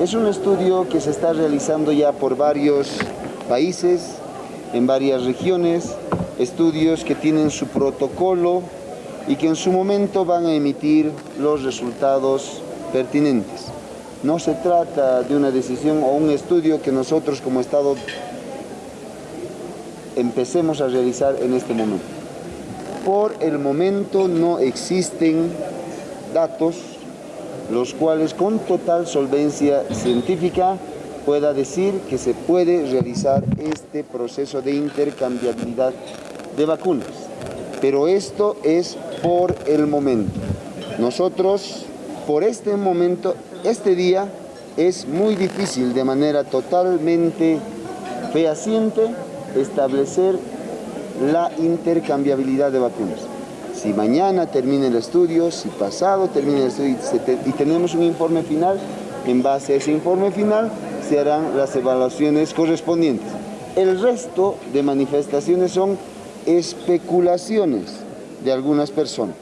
Es un estudio que se está realizando ya por varios países, en varias regiones, estudios que tienen su protocolo y que en su momento van a emitir los resultados pertinentes. No se trata de una decisión o un estudio que nosotros como Estado empecemos a realizar en este momento. Por el momento no existen datos los cuales con total solvencia científica pueda decir que se puede realizar este proceso de intercambiabilidad de vacunas. Pero esto es por el momento. Nosotros, por este momento, este día, es muy difícil de manera totalmente fehaciente establecer la intercambiabilidad de vacunas. Si mañana termina el estudio, si pasado termina el estudio y tenemos un informe final, en base a ese informe final se harán las evaluaciones correspondientes. El resto de manifestaciones son especulaciones de algunas personas.